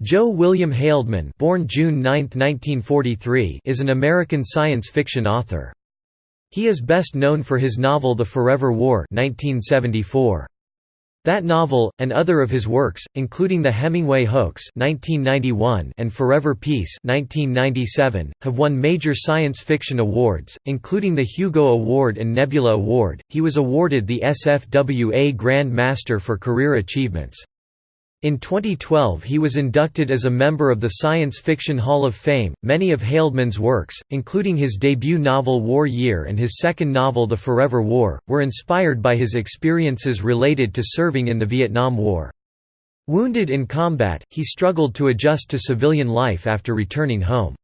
Joe William Haldeman born June 9, 1943, is an American science fiction author. He is best known for his novel The Forever War 1974. That novel, and other of his works, including The Hemingway Hoax 1991 and Forever Peace 1997, have won major science fiction awards, including the Hugo Award and Nebula Award. He was awarded the SFWA Grand Master for Career Achievements. In 2012 he was inducted as a member of the Science Fiction Hall of Fame. Many of Haldeman's works, including his debut novel War Year and his second novel The Forever War, were inspired by his experiences related to serving in the Vietnam War. Wounded in combat, he struggled to adjust to civilian life after returning home.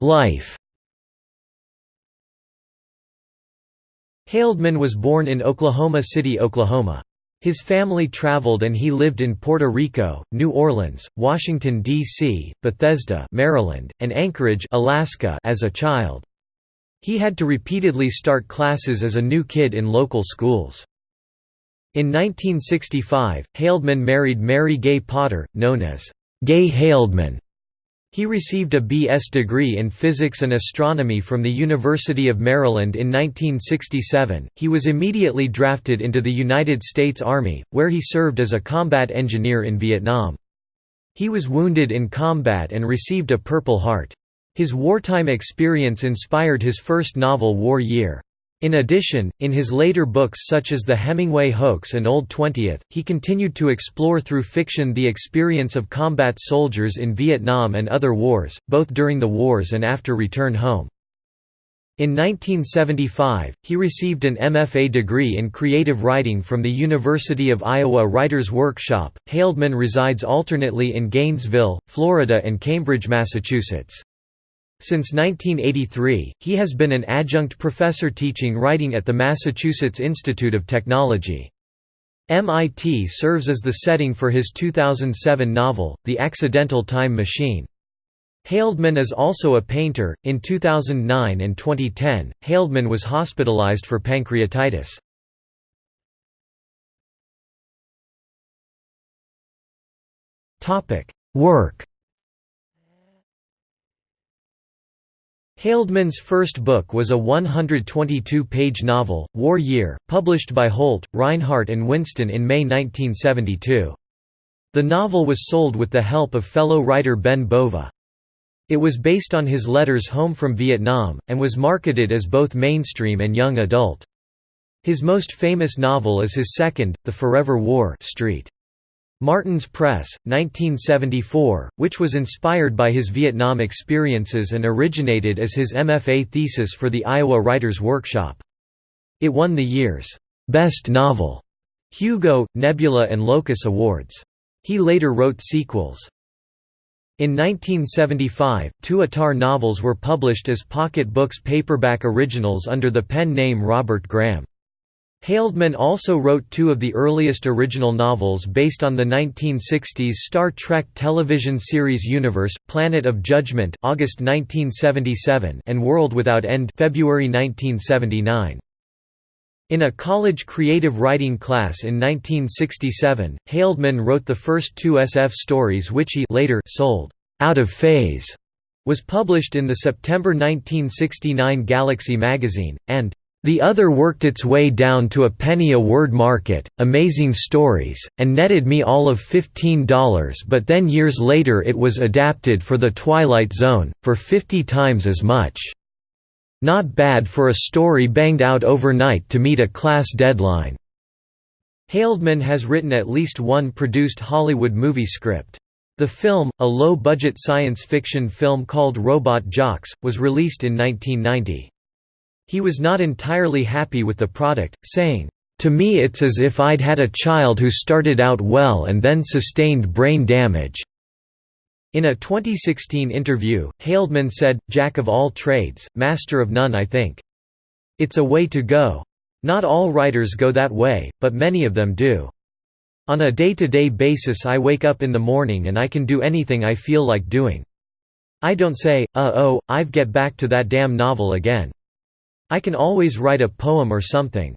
Life Haldeman was born in Oklahoma City, Oklahoma. His family traveled and he lived in Puerto Rico, New Orleans, Washington, D.C., Bethesda Maryland, and Anchorage Alaska as a child. He had to repeatedly start classes as a new kid in local schools. In 1965, Haldeman married Mary Gay Potter, known as Gay Haldeman, he received a B.S. degree in physics and astronomy from the University of Maryland in 1967. He was immediately drafted into the United States Army, where he served as a combat engineer in Vietnam. He was wounded in combat and received a Purple Heart. His wartime experience inspired his first novel War Year. In addition, in his later books such as The Hemingway Hoax and Old Twentieth, he continued to explore through fiction the experience of combat soldiers in Vietnam and other wars, both during the wars and after return home. In 1975, he received an MFA degree in creative writing from the University of Iowa Writers Workshop. Haldeman resides alternately in Gainesville, Florida and Cambridge, Massachusetts. Since 1983, he has been an adjunct professor teaching writing at the Massachusetts Institute of Technology. MIT serves as the setting for his 2007 novel, The Accidental Time Machine. Haldeman is also a painter. In 2009 and 2010, Haldeman was hospitalized for pancreatitis. Topic: Work Haldeman's first book was a 122-page novel, War Year, published by Holt, Rinehart and Winston in May 1972. The novel was sold with the help of fellow writer Ben Bova. It was based on his letters home from Vietnam, and was marketed as both mainstream and young adult. His most famous novel is his second, The Forever War Street. Martin's Press, 1974, which was inspired by his Vietnam experiences and originated as his MFA thesis for the Iowa Writers Workshop. It won the year's Best Novel Hugo, Nebula and Locus Awards. He later wrote sequels. In 1975, two Attar novels were published as pocket books paperback originals under the pen name Robert Graham. Haldeman also wrote two of the earliest original novels based on the 1960s Star Trek television series universe, Planet of Judgment August 1977 and World Without End February 1979. In a college creative writing class in 1967, Haldeman wrote the first two SF stories which he later sold, Out of Phase, was published in the September 1969 Galaxy magazine, and the other worked its way down to a penny a word market, amazing stories, and netted me all of $15 but then years later it was adapted for The Twilight Zone, for 50 times as much. Not bad for a story banged out overnight to meet a class deadline. Haldeman has written at least one produced Hollywood movie script. The film, a low-budget science fiction film called Robot Jox, was released in 1990. He was not entirely happy with the product, saying, "...to me it's as if I'd had a child who started out well and then sustained brain damage." In a 2016 interview, Haldeman said, Jack of all trades, master of none I think. It's a way to go. Not all writers go that way, but many of them do. On a day-to-day -day basis I wake up in the morning and I can do anything I feel like doing. I don't say, uh-oh, I've get back to that damn novel again. I can always write a poem or something.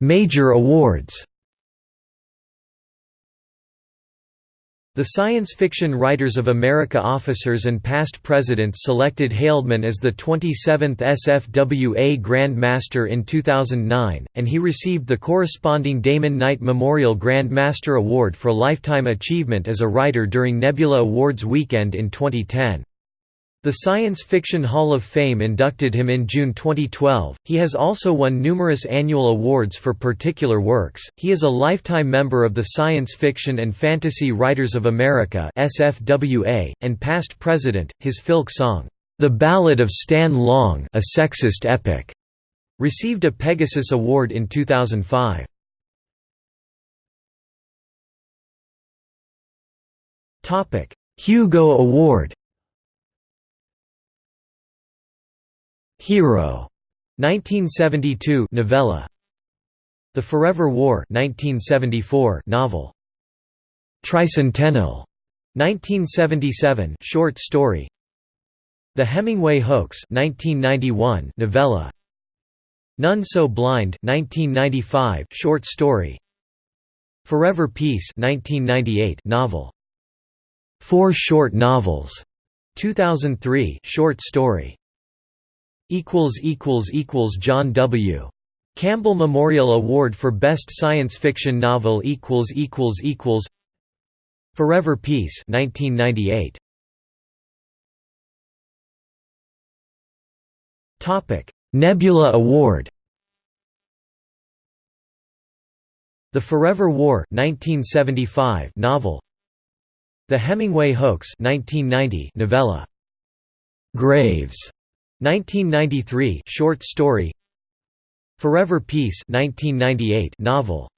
Major awards The Science Fiction Writers of America officers and past presidents selected Haldeman as the 27th SFWA Grand Master in 2009, and he received the corresponding Damon Knight Memorial Grand Master Award for Lifetime Achievement as a Writer during Nebula Awards weekend in 2010. The Science Fiction Hall of Fame inducted him in June 2012. He has also won numerous annual awards for particular works. He is a lifetime member of the Science Fiction and Fantasy Writers of America (SFWA) and past president. His filk song, "The Ballad of Stan Long, a Sexist Epic," received a Pegasus Award in 2005. Topic: Hugo Award Hero 1972 novella. The Forever War 1974 novel. Tricentennial 1977 short story. The Hemingway Hoax 1991 novella. None So Blind 1995 short story. Forever Peace 1998 novel. Four short novels. 2003 short story John W. Campbell Memorial Award for Best Science Fiction Novel Forever Peace 1998 Topic Nebula Award. The Forever War 1975 novel. The Hemingway Hoax 1990 novella. Graves 1993 short story. Forever Peace 1998 novel.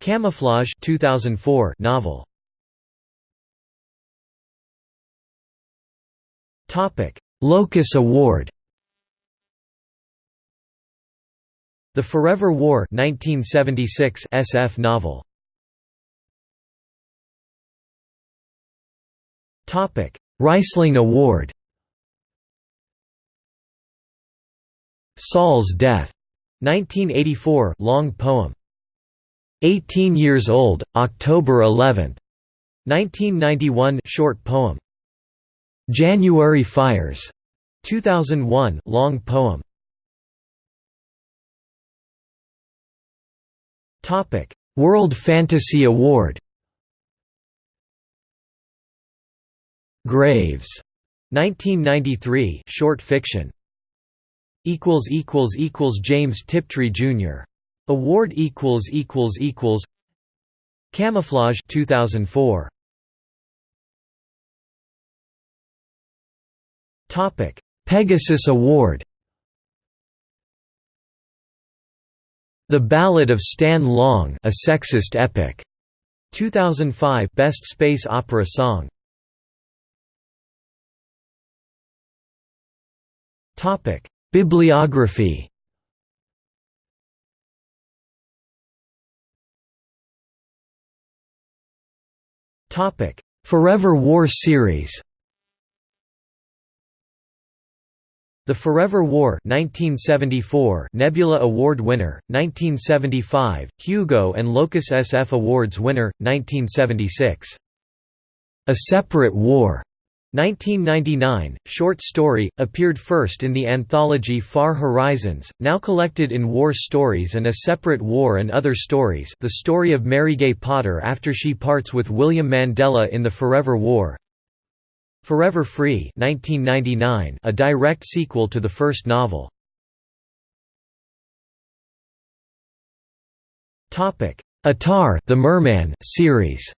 Camouflage 2004 novel. Topic Locus Award. The Forever War 1976 SF novel. Topic Award Saul's Death, 1984 long poem. 18 Years Old, October 11, 1991 short poem. January Fires, 2001 long poem. Topic: World Fantasy Award. Graves, 1993 short fiction equals equals equals James Tiptree Jr. Award equals equals equals. Camouflage 2004 Topic Pegasus Award. The Ballad of Stan Long A Sexist Epic. 2005 Best Space Opera Song. Topic Bibliography. Forever War series. The Forever War 1974 Nebula Award winner, 1975, Hugo and Locus SF Awards winner, 1976. A Separate War 1999, short story, appeared first in the anthology Far Horizons, now collected in War Stories and A Separate War and Other Stories the story of Mary Gay Potter after she parts with William Mandella in the Forever War Forever Free 1999, a direct sequel to the first novel. Attar the Merman series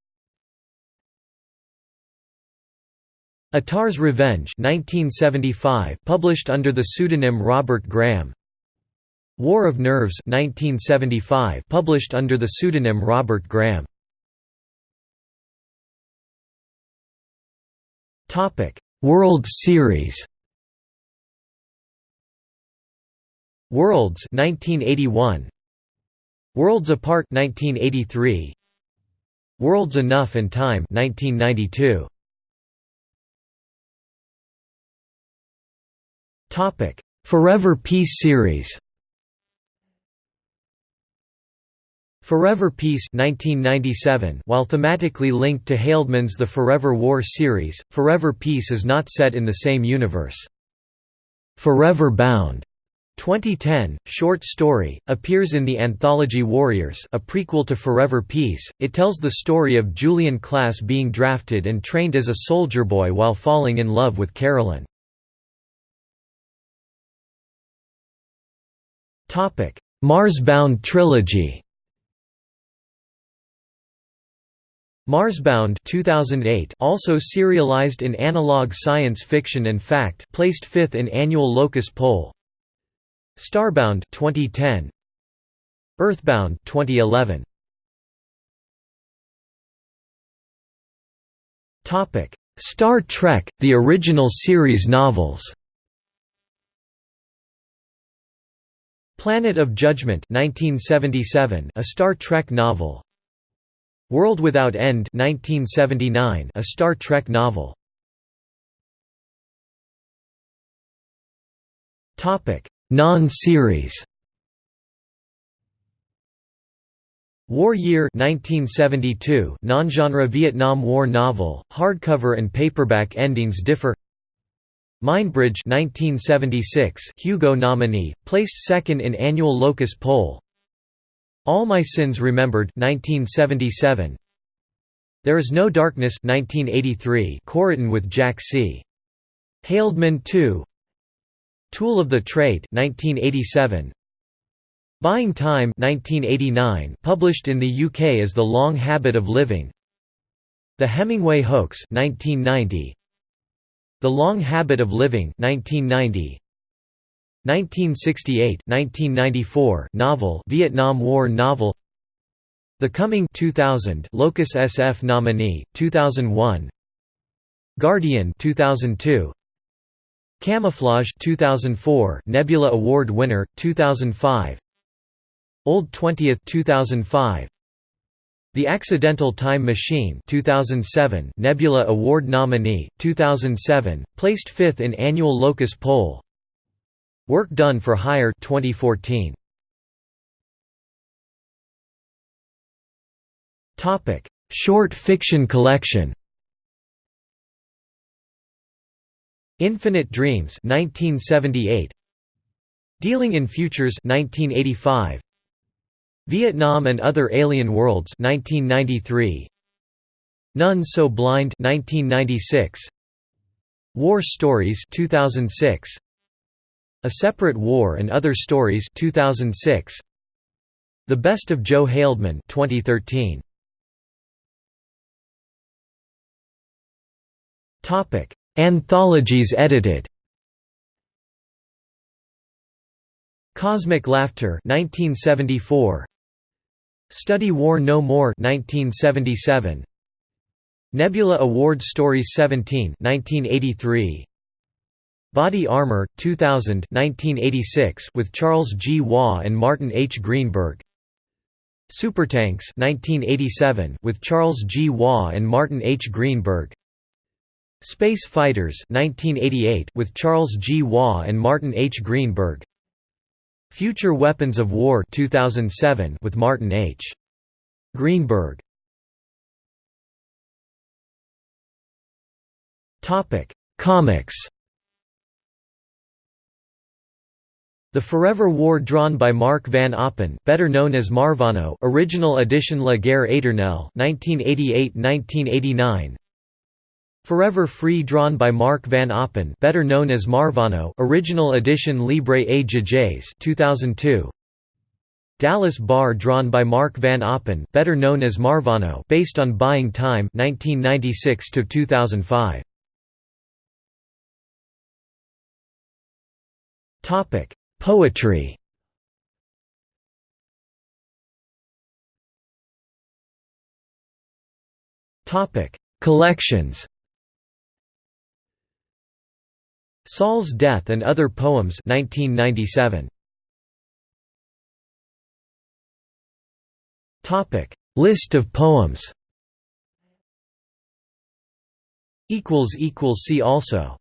Attar's Revenge 1975 published under the pseudonym Robert Graham. War of Nerves 1975 published under the pseudonym Robert Graham. World Series. Worlds 1981 Worlds Apart 1983 Worlds Enough and Time 1992 Topic: Forever Peace series. Forever Peace 1997 While thematically linked to Haldeman's The Forever War series, Forever Peace is not set in the same universe. Forever Bound 2010, short story, appears in the anthology Warriors a prequel to Forever Peace. It tells the story of Julian Class being drafted and trained as a soldier boy while falling in love with Carolyn. Marsbound trilogy. Marsbound 2008 also serialized in analog science fiction and fact placed 5th in annual Locus poll. Starbound 2010 Earthbound 2011 Topic Star Trek the original series novels Planet of Judgment 1977 a Star Trek novel. World Without End 1979 a Star Trek novel. Topic Non-series. War Year 1972 non-genre Vietnam War novel, hardcover and paperback endings differ Mindbridge 1976 Hugo nominee, placed second in annual Locus poll. All My Sins Remembered 1977 There Is No Darkness 1983 co-written with Jack C. Haldeman II Tool of the Trade 1987 Buying Time 1989 published in the UK as The Long Habit of Living. The Hemingway Hoax 1990 The Long Habit of Living 1990 1968-1994 novel Vietnam War novel. The Coming 2000 Locus SF nominee 2001 Guardian 2002 Camouflage 2004 Nebula Award winner 2005 Old 20th 2005 The Accidental Time Machine 2007 Nebula Award nominee 2007 placed 5th in annual Locus poll. Work done for hire 2014 Topic Short fiction collection. Infinite Dreams 1978 Dealing in Futures 1985 Vietnam and Other Alien Worlds 1993 None So Blind 1996 War Stories 2006 A Separate War and Other Stories 2006 The Best of Joe Haldeman 2013 Topic Anthologies edited. Cosmic Laughter 1974 Study War No More 1977 Nebula Award Stories 17 1983 Body Armor 2000 1986 with Charles G. Waugh and Martin H. Greenberg Supertanks 1987 with Charles G. Waugh and Martin H. Greenberg Space Fighters 1988 with Charles G. Waugh and Martin H. Greenberg Future Weapons of War 2007 with Martin H. Greenberg Topic: Comics. The Forever War drawn by Mark Van Oppen, better known as Marvano, original edition La Guerre Éternelle, 1988-1989. Forever Free drawn by Mark Van Oppen better known as Marvano original edition Libre et Jages 2002 Dallas Barr drawn by Mark Van Oppen better known as Marvano based on Buying Time 1996 to 2005 Topic Poetry. Topic Collections Saul's Death and Other Poems 1997. Topic: List of poems. Equals equals See also